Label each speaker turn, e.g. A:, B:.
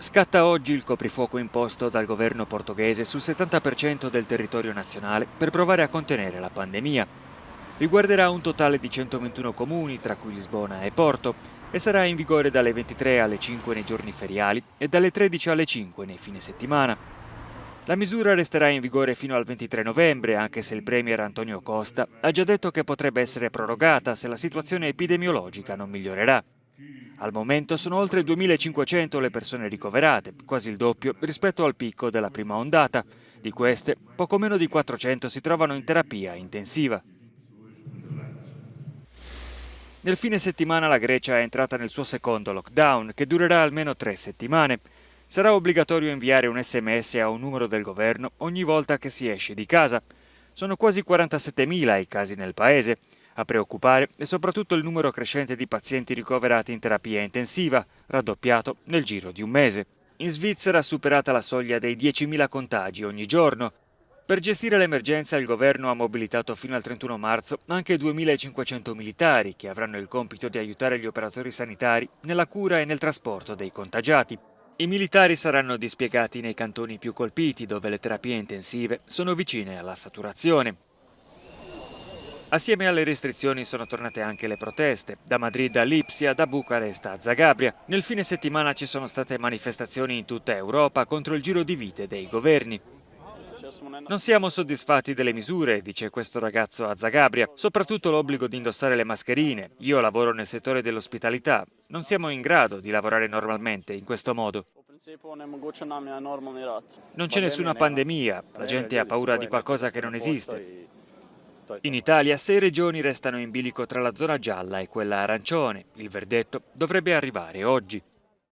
A: Scatta oggi il coprifuoco imposto dal governo portoghese sul 70% del territorio nazionale per provare a contenere la pandemia. Riguarderà un totale di 121 comuni, tra cui Lisbona e Porto, e sarà in vigore dalle 23 alle 5 nei giorni feriali e dalle 13 alle 5 nei fine settimana. La misura resterà in vigore fino al 23 novembre, anche se il Premier Antonio Costa ha già detto che potrebbe essere prorogata se la situazione epidemiologica non migliorerà. Al momento sono oltre 2.500 le persone ricoverate, quasi il doppio rispetto al picco della prima ondata. Di queste, poco meno di 400 si trovano in terapia intensiva. Nel fine settimana la Grecia è entrata nel suo secondo lockdown, che durerà almeno tre settimane. Sarà obbligatorio inviare un sms a un numero del governo ogni volta che si esce di casa. Sono quasi 47.000 i casi nel paese. A preoccupare è soprattutto il numero crescente di pazienti ricoverati in terapia intensiva, raddoppiato nel giro di un mese. In Svizzera ha superata la soglia dei 10.000 contagi ogni giorno. Per gestire l'emergenza il governo ha mobilitato fino al 31 marzo anche 2.500 militari che avranno il compito di aiutare gli operatori sanitari nella cura e nel trasporto dei contagiati. I militari saranno dispiegati nei cantoni più colpiti dove le terapie intensive sono vicine alla saturazione. Assieme alle restrizioni sono tornate anche le proteste, da Madrid a Lipsia, da Bucarest a Zagabria. Nel fine settimana ci sono state manifestazioni in tutta Europa contro il giro di vite dei governi. Non siamo soddisfatti delle misure, dice questo ragazzo a Zagabria, soprattutto l'obbligo di indossare le mascherine. Io lavoro nel settore dell'ospitalità, non siamo in grado di lavorare normalmente in questo modo. Non c'è nessuna pandemia, la gente ha paura di qualcosa che non esiste. In Italia sei regioni restano in bilico tra la zona gialla e quella arancione. Il verdetto dovrebbe arrivare oggi.